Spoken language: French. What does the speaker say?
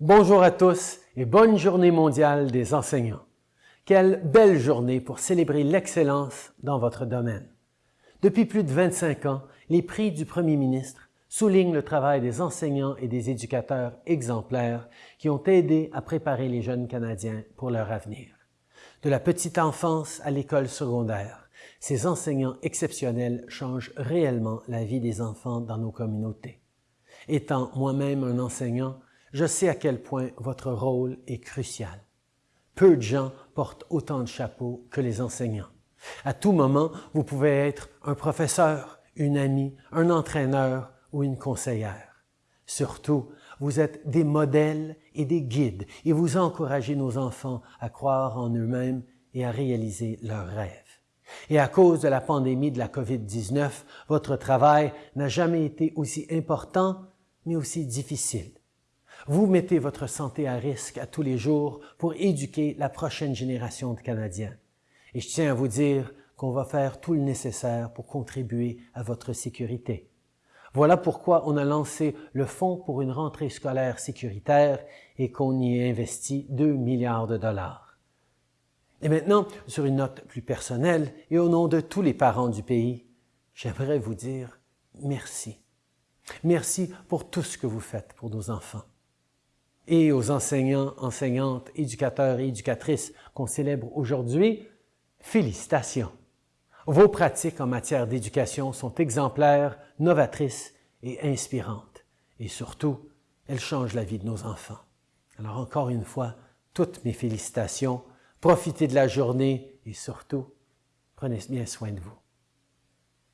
Bonjour à tous et bonne journée mondiale des enseignants. Quelle belle journée pour célébrer l'excellence dans votre domaine. Depuis plus de 25 ans, les prix du Premier ministre soulignent le travail des enseignants et des éducateurs exemplaires qui ont aidé à préparer les jeunes Canadiens pour leur avenir. De la petite enfance à l'école secondaire, ces enseignants exceptionnels changent réellement la vie des enfants dans nos communautés. Étant moi-même un enseignant, je sais à quel point votre rôle est crucial. Peu de gens portent autant de chapeaux que les enseignants. À tout moment, vous pouvez être un professeur, une amie, un entraîneur ou une conseillère. Surtout, vous êtes des modèles et des guides et vous encouragez nos enfants à croire en eux-mêmes et à réaliser leurs rêves. Et à cause de la pandémie de la COVID-19, votre travail n'a jamais été aussi important, mais aussi difficile. Vous mettez votre santé à risque à tous les jours pour éduquer la prochaine génération de Canadiens. Et je tiens à vous dire qu'on va faire tout le nécessaire pour contribuer à votre sécurité. Voilà pourquoi on a lancé le Fonds pour une rentrée scolaire sécuritaire et qu'on y a investi 2 milliards de dollars. Et maintenant, sur une note plus personnelle et au nom de tous les parents du pays, j'aimerais vous dire merci. Merci pour tout ce que vous faites pour nos enfants. Et aux enseignants, enseignantes, éducateurs et éducatrices qu'on célèbre aujourd'hui, félicitations. Vos pratiques en matière d'éducation sont exemplaires, novatrices et inspirantes. Et surtout, elles changent la vie de nos enfants. Alors encore une fois, toutes mes félicitations. Profitez de la journée et surtout, prenez bien soin de vous.